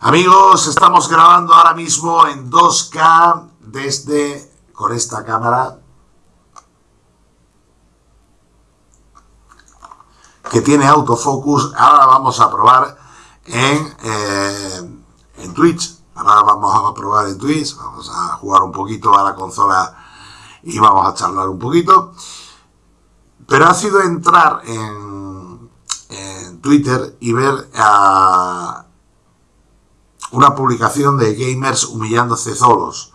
Amigos, estamos grabando ahora mismo en 2K desde con esta cámara que tiene autofocus. Ahora vamos a probar en, eh, en Twitch. Ahora vamos a probar en Twitch. Vamos a jugar un poquito a la consola y vamos a charlar un poquito. Pero ha sido entrar en, en Twitter y ver a una publicación de gamers humillándose solos.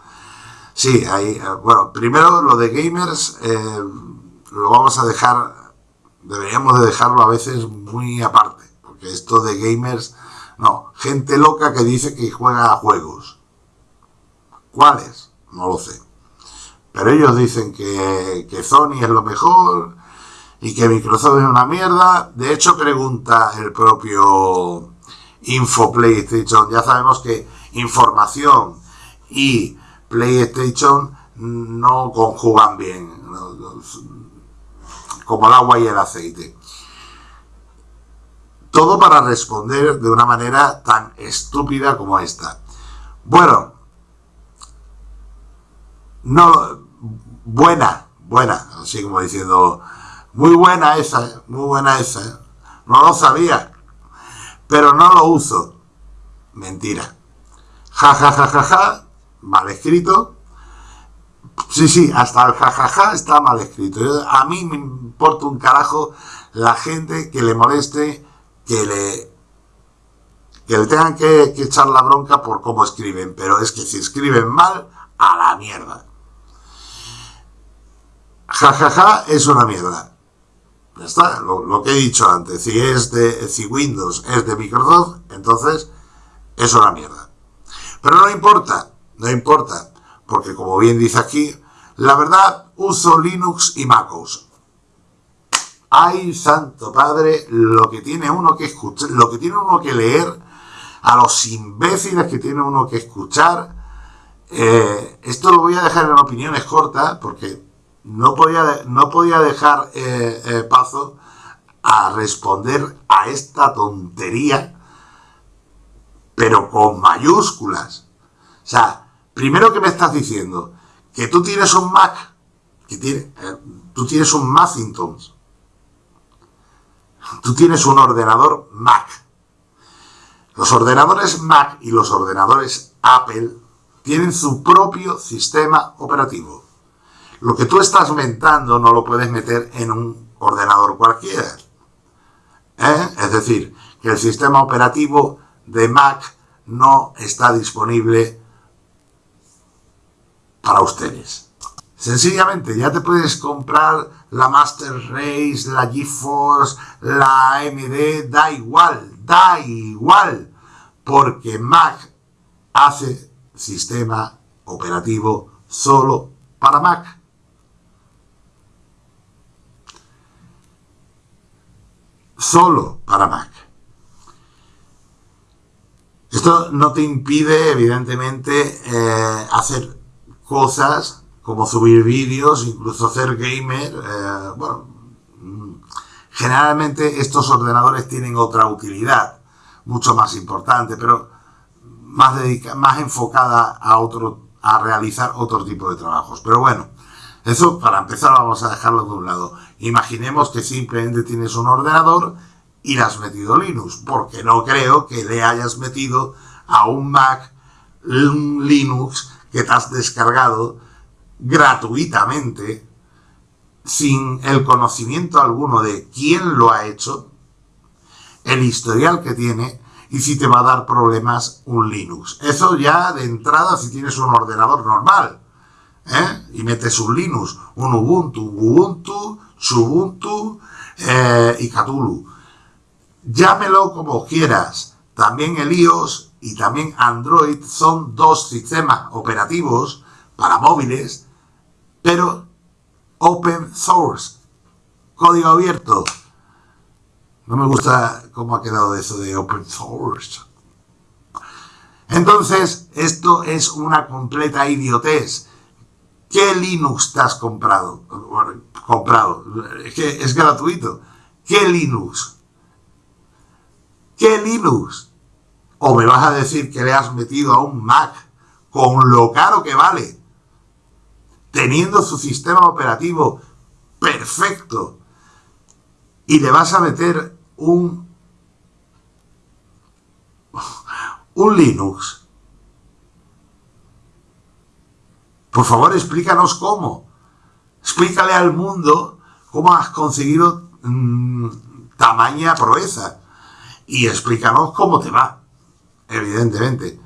Sí, ahí, eh, bueno, primero lo de gamers eh, lo vamos a dejar, deberíamos de dejarlo a veces muy aparte, porque esto de gamers, no, gente loca que dice que juega a juegos. ¿Cuáles? No lo sé. Pero ellos dicen que, que Sony es lo mejor y que Microsoft es una mierda. De hecho, pregunta el propio Info PlayStation. Ya sabemos que información y PlayStation no conjugan bien, como el agua y el aceite. Todo para responder de una manera tan estúpida como esta. Bueno, no, buena, buena, así como diciendo, muy buena esa, muy buena esa, no lo sabía, pero no lo uso. Mentira. Ja, ja, ja, ja, ja, mal escrito. Sí, sí, hasta el jajaja ja, ja, está mal escrito. a mí me importa un carajo la gente que le moleste, que le que le tengan que, que, echar la bronca por cómo escriben, pero es que si escriben mal, a la mierda. Jajaja ja, ja, es una mierda. Ya está, lo, que he dicho antes. Si es de si Windows es de Microsoft, entonces es una mierda. Pero no importa, no importa, porque como bien dice aquí, la verdad uso Linux y MacOS. Ay, santo padre, lo que tiene uno que escuchar, lo que tiene uno que leer, a los imbéciles que tiene uno que escuchar. Eh, esto lo voy a dejar en opiniones cortas, porque no podía, no podía dejar eh, eh, paso a responder a esta tontería, pero con mayúsculas. O sea, primero que me estás diciendo que tú tienes un Mac, que eh, tú tienes un Macintosh, tú tienes un ordenador Mac. Los ordenadores Mac y los ordenadores Apple tienen su propio sistema operativo. Lo que tú estás mentando no lo puedes meter en un ordenador cualquiera. ¿Eh? Es decir, que el sistema operativo de Mac no está disponible para ustedes. Sencillamente, ya te puedes comprar la Master Race, la GeForce, la AMD, da igual, da igual, porque Mac hace sistema operativo solo para Mac. Solo para Mac. Esto no te impide, evidentemente, eh, hacer cosas como subir vídeos, incluso hacer gamer. Eh, bueno, mm, generalmente estos ordenadores tienen otra utilidad, mucho más importante, pero más, más enfocada a, otro, a realizar otro tipo de trabajos. Pero bueno, eso, para empezar, vamos a dejarlo de un lado. Imaginemos que simplemente tienes un ordenador y le has metido Linux, porque no creo que le hayas metido a un Mac un Linux que te has descargado gratuitamente, sin el conocimiento alguno de quién lo ha hecho, el historial que tiene y si te va a dar problemas un Linux. Eso ya de entrada si tienes un ordenador normal. ¿Eh? y metes un Linux, un Ubuntu, Ubuntu, Subuntu eh, y Cthulhu. Llámelo como quieras. También el iOS y también Android son dos sistemas operativos para móviles, pero open source, código abierto. No me gusta cómo ha quedado eso de open source. Entonces, esto es una completa idiotez. ¿Qué Linux te has comprado? comprado. Es que es gratuito. ¿Qué Linux? ¿Qué Linux? o me vas a decir que le has metido a un Mac con lo caro que vale, teniendo su sistema operativo perfecto, y le vas a meter un, un Linux. Por favor, explícanos cómo. Explícale al mundo cómo has conseguido mm, tamaña proeza. Y explícanos cómo te va, evidentemente.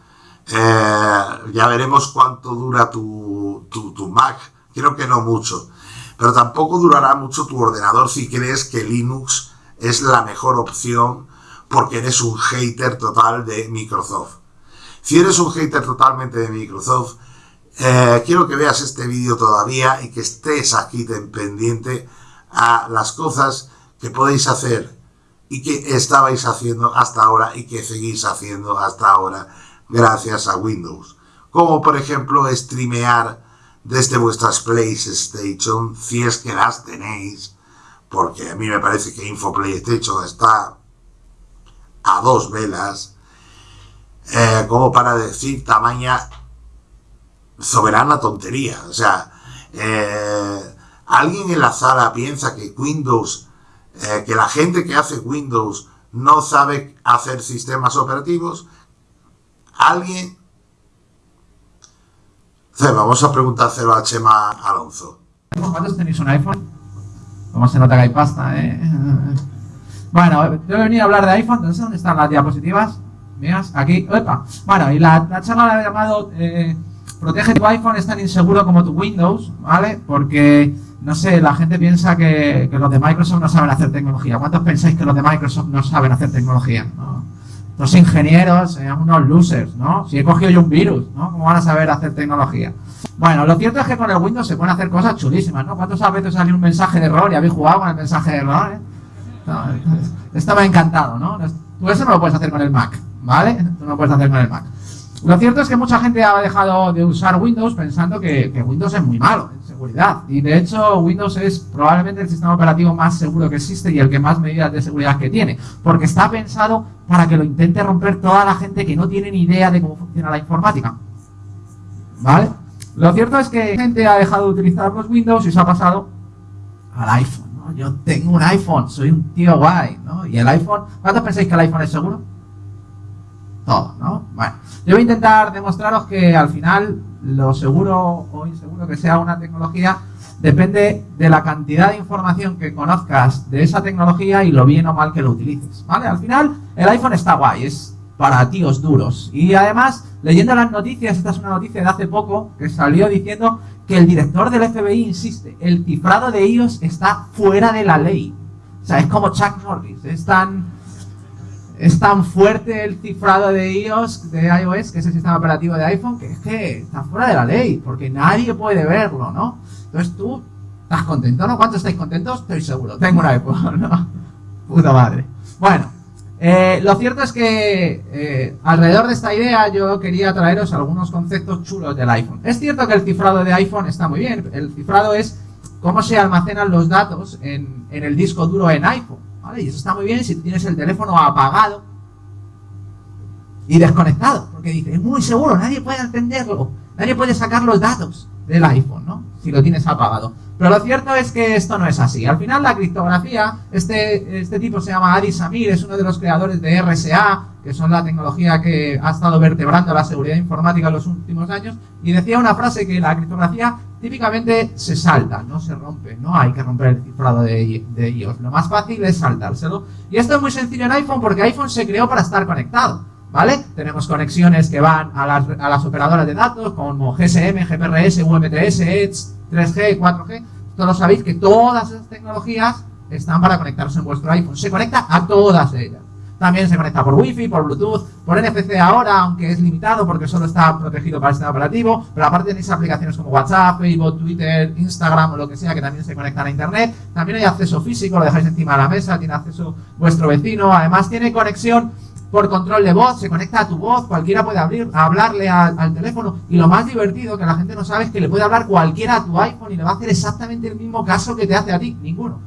Eh, ya veremos cuánto dura tu, tu, tu Mac. Creo que no mucho. Pero tampoco durará mucho tu ordenador si crees que Linux es la mejor opción porque eres un hater total de Microsoft. Si eres un hater totalmente de Microsoft, eh, quiero que veas este vídeo todavía y que estés aquí pendiente a las cosas que podéis hacer y que estabais haciendo hasta ahora y que seguís haciendo hasta ahora gracias a Windows. Como por ejemplo streamear desde vuestras PlayStation, si es que las tenéis, porque a mí me parece que Info PlayStation está a dos velas, eh, como para decir tamaña soberana tontería. O sea, eh, alguien en la sala piensa que Windows, eh, que la gente que hace Windows no sabe hacer sistemas operativos. Alguien vamos a preguntárselo a Chema Alonso. ¿Cuántos tenéis un iPhone? ¿Cómo se nota que hay pasta, eh? Bueno, yo he venido a hablar de iPhone, ¿dónde están las diapositivas? Mías, aquí, ¡Opa! Bueno, y la, charla la he llamado eh, Protege tu iPhone, es tan inseguro como tu Windows, ¿vale? Porque, no sé, la gente piensa que, los de Microsoft no saben hacer tecnología. ¿Cuántos pensáis que los de Microsoft no saben hacer tecnología? Los ingenieros, sean unos losers, ¿no? Si he cogido yo un virus, ¿no? ¿Cómo van a saber hacer tecnología? Bueno, lo cierto es que con el Windows se pueden hacer cosas chulísimas, ¿no? ¿Cuántos veces salió un mensaje de error y habéis jugado con el mensaje de error? Eh? esto me ha encantado, ¿no? Tú eso no lo puedes hacer con el Mac, ¿vale? Tú no lo puedes hacer con el Mac. Lo cierto es que mucha gente ha dejado de usar Windows pensando que, Windows es muy malo en seguridad. Y de hecho, Windows es probablemente el sistema operativo más seguro que existe y el que más medidas de seguridad que tiene. Porque está pensado para que lo intente romper toda la gente que no tiene ni idea de cómo funciona la informática. ¿Vale? Lo cierto es que gente ha dejado de utilizar los Windows y se ha pasado al iPhone. ¿no? Yo tengo un iPhone, soy un tío guay. ¿no? Y el iPhone, ¿cuántos pensáis que el iPhone es seguro? Todo, ¿no? Bueno. Yo voy a intentar demostraros que al final lo seguro o inseguro que sea una tecnología depende de la cantidad de información que conozcas de esa tecnología y lo bien o mal que lo utilices, ¿vale? Al final el iPhone está guay, es para tíos duros. Y además, leyendo las noticias, esta es una noticia de hace poco, que salió diciendo que el director del FBI insiste, el cifrado de iOS está fuera de la ley. O sea, es como Chuck Norris, es tan es tan fuerte el cifrado de iOS, de iOS, que es el sistema operativo de iPhone, que es que está fuera de la ley, porque nadie puede verlo, ¿no? Entonces tú estás contento, ¿no? ¿Cuántos estáis contentos? Estoy seguro, tengo un iPhone, ¿no? Puta madre. Bueno, eh, lo cierto es que eh, alrededor de esta idea yo quería traeros algunos conceptos chulos del iPhone. Es cierto que el cifrado de iPhone está muy bien, el cifrado es cómo se almacenan los datos en, en el disco duro en iPhone. Y eso está muy bien si tienes el teléfono apagado y desconectado, porque dice, es muy seguro, nadie puede entenderlo, nadie puede sacar los datos del iPhone, ¿no? Si lo tienes apagado. Pero lo cierto es que esto no es así. Al final la criptografía, este, este tipo se llama Adi Samir, es uno de los creadores de RSA, que son la tecnología que ha estado vertebrando la seguridad informática en los últimos años, y decía una frase que la criptografía típicamente se salta, no se rompe, no hay que romper el cifrado de, de ellos. Lo más fácil es saltárselo. Y esto es muy sencillo en iPhone porque iPhone se creó para estar conectado. ¿Vale? Tenemos conexiones que van a las, a las operadoras de datos como GSM, GPRS, UMTS, Edge, 3G, 4G. Todos sabéis que todas esas tecnologías están para conectarse en vuestro iPhone. Se conecta a todas ellas. También se conecta por Wi-Fi, por Bluetooth, por NFC ahora, aunque es limitado porque solo está protegido para el sistema operativo. Pero aparte tenéis aplicaciones como WhatsApp, Facebook, Twitter, Instagram o lo que sea que también se conectan a Internet. También hay acceso físico, lo dejáis encima de la mesa, tiene acceso vuestro vecino. Además tiene conexión por control de voz, se conecta a tu voz, cualquiera puede abrir, hablarle al, teléfono. Y lo más divertido que la gente no sabe es que le puede hablar cualquiera a tu iPhone y le va a hacer exactamente el mismo caso que te hace a ti, ninguno.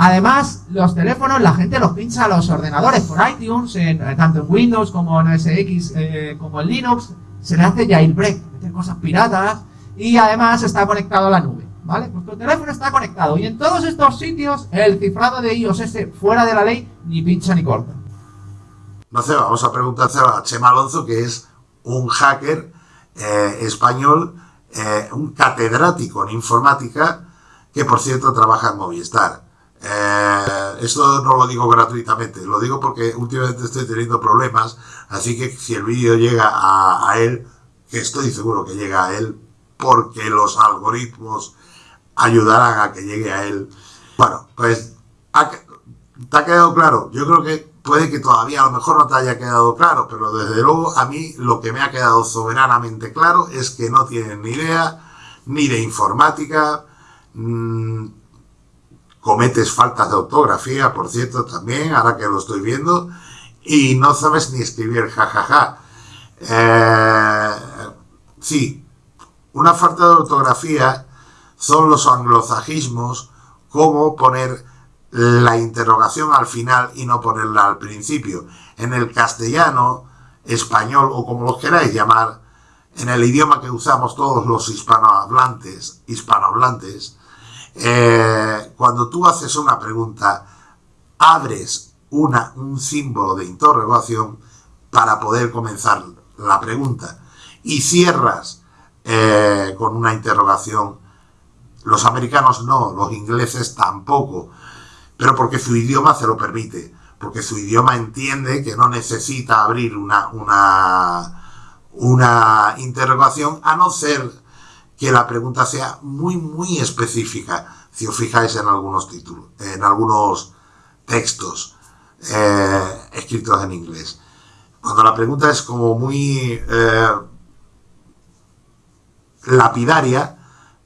Además, los teléfonos, la gente los pincha a los ordenadores por iTunes, en, eh, tanto en Windows como en OS X, eh, como en Linux, se le hace jailbreak, cosas piratas, y además está conectado a la nube, ¿vale? Pues tu teléfono está conectado, y en todos estos sitios, el cifrado de iOS fuera de la ley, ni pincha ni corta. No sé, vamos a preguntarse a Chema Alonso, que es un hacker eh, español, un catedrático en informática, que por cierto trabaja en Movistar. Eh, esto no lo digo gratuitamente, lo digo porque últimamente estoy teniendo problemas, así que si el vídeo llega a, él, que estoy seguro que llega a él, porque los algoritmos ayudarán a que llegue a él. Bueno, pues te ha quedado claro. Yo creo que puede que todavía a lo mejor no te haya quedado claro, pero desde luego a mí lo que me ha quedado soberanamente claro es que no tienen ni idea ni de informática, mmm, cometes faltas de ortografía, por cierto, también, ahora que lo estoy viendo, y no sabes ni escribir jajaja. Eh, sí, una falta de ortografía son los anglosajismos, como poner la interrogación al final y no ponerla al principio. En el castellano, español o como lo queráis llamar, en el idioma que usamos todos los hispanohablantes, hispanohablantes, eh, cuando tú haces una pregunta, abres una, un símbolo de interrogación para poder comenzar la pregunta y cierras eh, con una interrogación. Los americanos no, los ingleses tampoco, pero porque su idioma se lo permite, porque su idioma entiende que no necesita abrir una, una, interrogación a no ser que la pregunta sea muy, muy específica. Si os fijáis en algunos títulos, en algunos textos eh, escritos en inglés. Cuando la pregunta es como muy eh, lapidaria,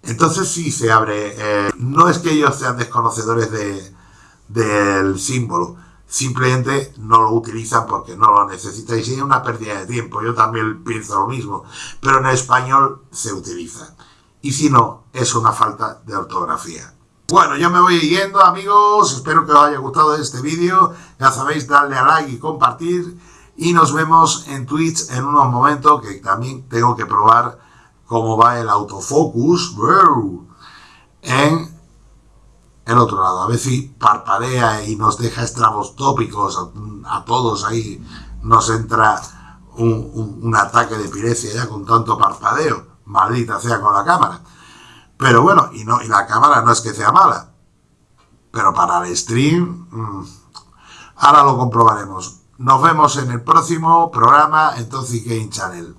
entonces sí se abre. Eh, no es que ellos sean desconocedores de, del símbolo, simplemente no lo utilizan porque no lo necesitan y es una pérdida de tiempo. Yo también pienso lo mismo, pero en español se utiliza. Y si no, es una falta de ortografía. Bueno, yo me voy yendo amigos, espero que os haya gustado este vídeo, ya sabéis, darle a like y compartir y nos vemos en Twitch en unos momentos que también tengo que probar cómo va el autofocus en el otro lado. A si parpadea y nos deja tópicos a, todos ahí. Nos entra un, ataque de pirecia ya con tanto parpadeo. Maldita sea con la cámara. Pero bueno, y, no, y la cámara no es que sea mala. Pero para el stream, mmm, ahora lo comprobaremos. Nos vemos en el próximo programa en Toxic Game Channel.